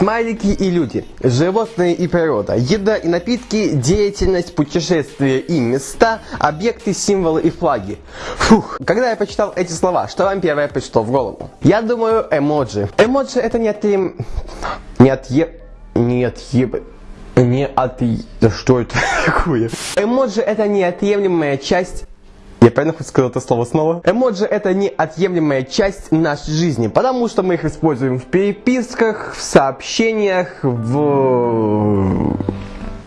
Смайлики и люди, животные и природа, еда и напитки, деятельность, путешествия и места, объекты, символы и флаги. Фух, когда я почитал эти слова, что вам первое пришло в голову? Я думаю, эмоджи. Эмоджи это не отъем... Не отъе... Не отъеб... Не от... Да что это такое? Эмоджи это неотъемлемая часть я правильно хоть сказал это слово снова? Эмоджи это неотъемлемая часть нашей жизни, потому что мы их используем в переписках, в сообщениях, в,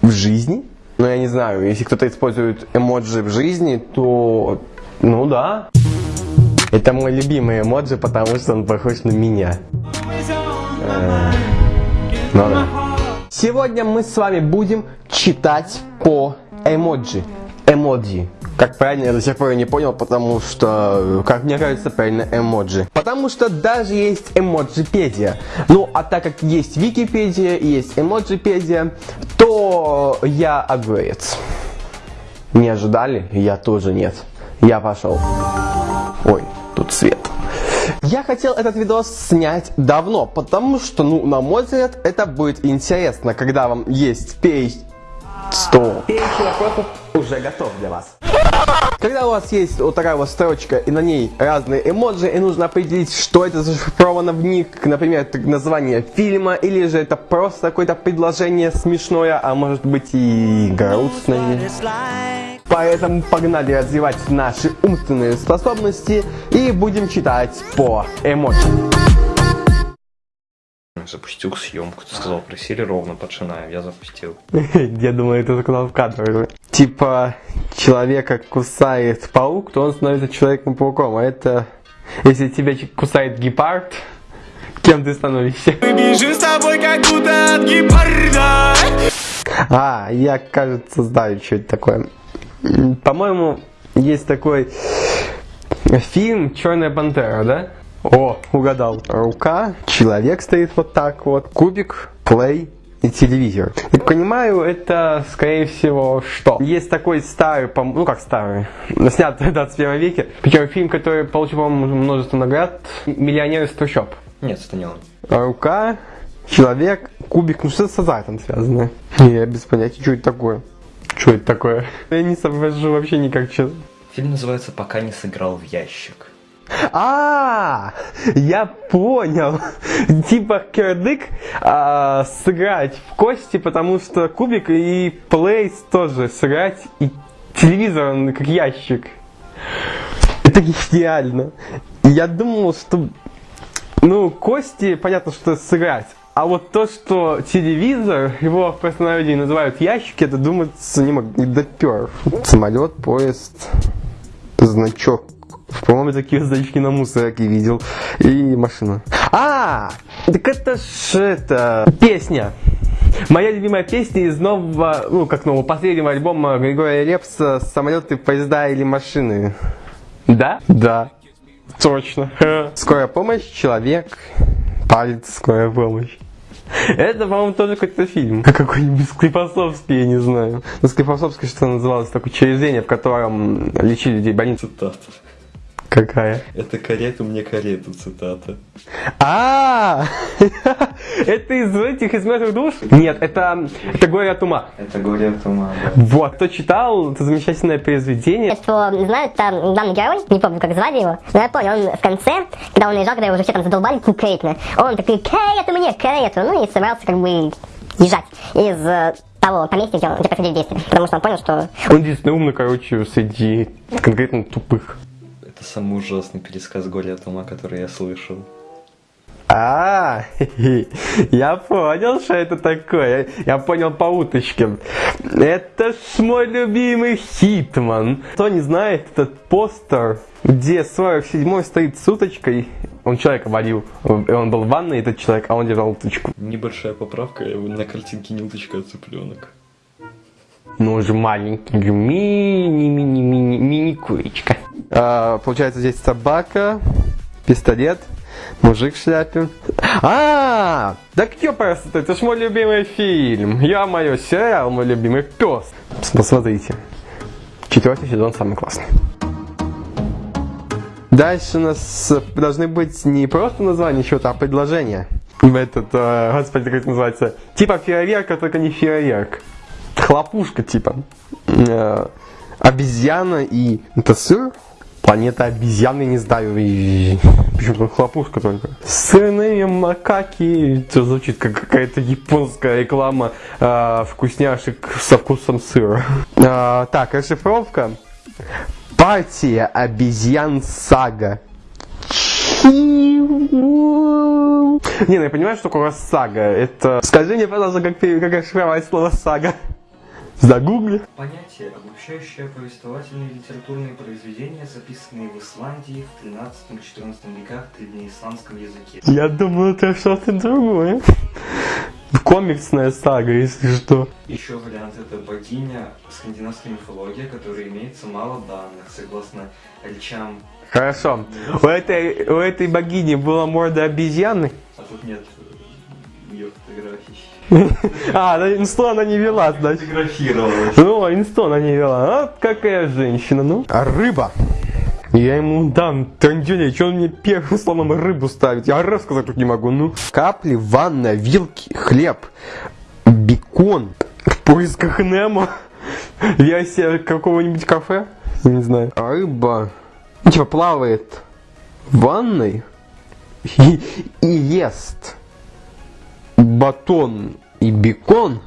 в жизни. Но я не знаю, если кто-то использует эмоджи в жизни, то ну да. Это мой любимый эмоджи, потому что он похож на меня. Э, ну. Сегодня мы с вами будем читать по эмоджи. Эмоджи. Как правильно, я до сих пор не понял, потому что, как мне кажется, правильно эмоджи. Потому что даже есть эмоджипедия. Ну, а так как есть Википедия и есть эмоджипедия, то я огурец. Не ожидали? Я тоже нет. Я пошел. Ой, тут свет. Я хотел этот видос снять давно, потому что, ну, на мой взгляд, это будет интересно, когда вам есть перечень 100. Перечень вопросов уже готов для вас. Когда у вас есть вот такая вот строчка, и на ней разные эмоджи, и нужно определить, что это зашифровано в них, например, название фильма, или же это просто какое-то предложение смешное, а может быть и грустное. Поэтому погнали развивать наши умственные способности и будем читать по эмоджи. Запустил съемку. Ты сказал, просили ровно, починаем. Я запустил. Я думаю, это сказал в кадре. Типа, человека кусает паук, то он становится человеком-пауком. А это, если тебя кусает гепард, кем ты становишься? С тобой, как будто от гепарда. А, я, кажется, знаю, что это такое. По-моему, есть такой фильм «Черная пантера», да? О, угадал. Рука, человек стоит вот так вот, кубик, плей и телевизор. Так понимаю, это, скорее всего, что? Есть такой старый, ну как старый, снят в 21 веке, причем фильм, который получил, по-моему, множество наград, «Миллионер из трущоб». Нет, это не он. Рука, человек, кубик, ну что с азартом связано? Я без понятия, что это такое. Что это такое? Я не соображу вообще никак, честно. Фильм называется «Пока не сыграл в ящик». А, я понял. Типа кирдык а, сыграть в кости, потому что кубик и плейс тоже сыграть, и телевизор он как ящик. Это гениально. Я думал, что ну, кости, понятно, что сыграть. А вот то, что телевизор, его в простонародье называют ящики, это думается не мог, не допер. Самолет, поезд, значок по-моему, такие значки на мусорке видел. И машина. А, так это ж это песня. Моя любимая песня из нового, ну как нового, последнего альбома Григория Лепса «Самолеты, поезда или машины». Да? Да. Точно. Скорая помощь, человек, палец, скорая помощь. Это, по-моему, тоже какой-то фильм. Какой-нибудь Склифосовский, я не знаю. Ну, Склифосовский что называлось такое учреждение, в котором лечили людей больницы. Какая? Это карету мне карету, цитата. А, это из этих из мертвых душ? Нет, это, это горе от ума. Это горе от ума, да. Вот, кто читал, это замечательное произведение. Что знают, там главный герой, не помню, как звали его, но я понял, он в конце, когда он лежал, когда его уже все там задолбали конкретно, он такой, карету мне, карету, ну и собрался как бы езжать из э, того поместья, где, он, где происходили действия, потому что он понял, что... Он единственный умный, короче, среди конкретно тупых. Это самый ужасный пересказ горя от ума, который я слышал. А, я понял, что это такое. Я понял по уточке. Это ж мой любимый Хитман. Кто не знает, этот постер, где 47-й стоит с уточкой, он человека водил. Он был в ванной, этот человек, а он держал уточку. Небольшая поправка, на картинке не уточка, а цыпленок. Ну, же маленький, мини-мини-мини-мини-курочка. А, получается, здесь собака, пистолет, мужик в шляпе. А, да кто просто, это ж мой любимый фильм. Я мое сериал, мой любимый пес. Посмотрите. Четвертый сезон самый классный. Дальше у нас должны быть не просто названия чего-то, а предложения. Этот, э, господи, как это называется? Типа фейерверка, только не фейерверк. Хлопушка, типа. Э, обезьяна и... Это сыр? Планета обезьяны, не знаю, и... Почему хлопушка только? Сырные макаки. Это звучит как какая-то японская реклама э, вкусняшек со вкусом сыра. Э, так, расшифровка. Партия обезьян сага. Не, ну я понимаю, что такое сага. Это... Скажи мне, пожалуйста, как, как расшифровать слово сага. Загугли. Понятие, обобщающее повествовательные литературные произведения, записанные в Исландии в 13-14 веках древнеисландском языке. Я думал, это что-то другое. Комиксная сага, если что. Еще вариант это богиня скандинавской мифологии, которой имеется мало данных, согласно речам. Хорошо. У этой, у этой богини была морда обезьяны? А тут нет ее фотографий. А, на инсту она не вела, значит. Фотографировалась. Ну, инсту она не вела. А какая женщина, ну. А рыба? Я ему дам трандюля, что он мне первым словом рыбу ставит? Я раз сказать тут не могу, ну. Капли, ванна, вилки, хлеб, бекон. В поисках Немо. Версия какого-нибудь кафе? Не знаю. Рыба. Ну, типа плавает в ванной и, и ест батон и бекон,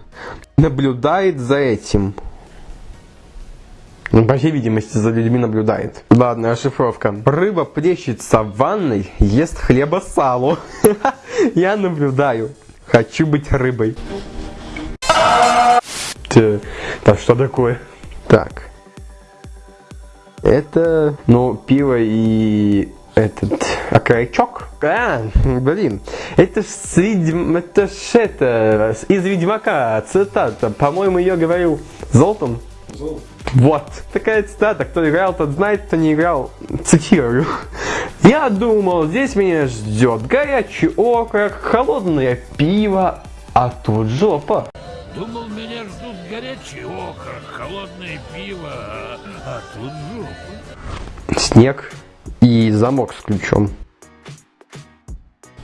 наблюдает за этим. Ну, по всей видимости, за людьми наблюдает. Ладно, расшифровка. Рыба плещется в ванной, ест хлеба салу. Я наблюдаю. Хочу быть рыбой. Так, что такое? Так. Это, ну, пиво и этот окорочок. А, блин, это ж, с Ведьм... это ж это, из Ведьмака цитата. По-моему, ее говорил Золтан. Золото. Вот, такая цитата. Кто играл, тот знает, кто не играл. Цитирую. Я думал, здесь меня ждет горячий окорок, холодное пиво, а тут жопа. Думал, меня ждут горячий окорок, холодное пиво, а, а тут жопа. Снег и замок с ключом.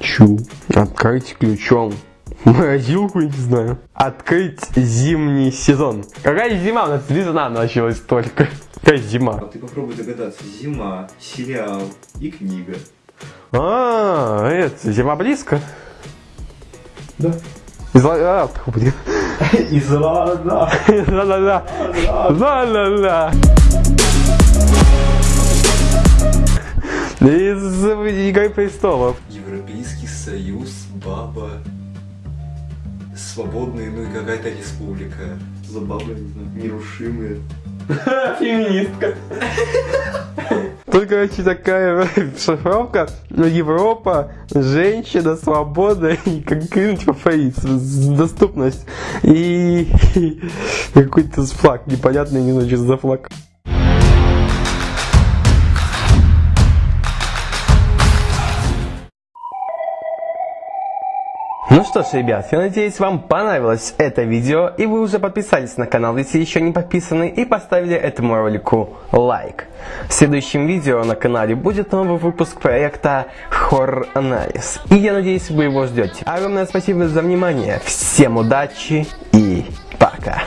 Чу. Открыть ключом. Морозилку, не знаю. Открыть зимний сезон. Какая зима? У нас весна началась только. Какая зима? Ты попробуй догадаться. Зима, сериал и книга. А, это, зима близко? Да. Изла... А, блин. Израда. Да-да-да. Да-да-да. Из Игры престолов. Европейский союз, баба, свободная, ну и какая-то республика. За бабы, не знаю, нерушимые. Феминистка. Тут, короче, такая шифровка. Европа, женщина, свобода и как типа фаис, доступность. И, и какой-то флаг непонятный, не знаю, что за флаг. Ну что ж, ребят, я надеюсь, вам понравилось это видео, и вы уже подписались на канал, если еще не подписаны, и поставили этому ролику лайк. В следующем видео на канале будет новый выпуск проекта Horror Анализ, и я надеюсь, вы его ждете. Огромное спасибо за внимание, всем удачи и пока!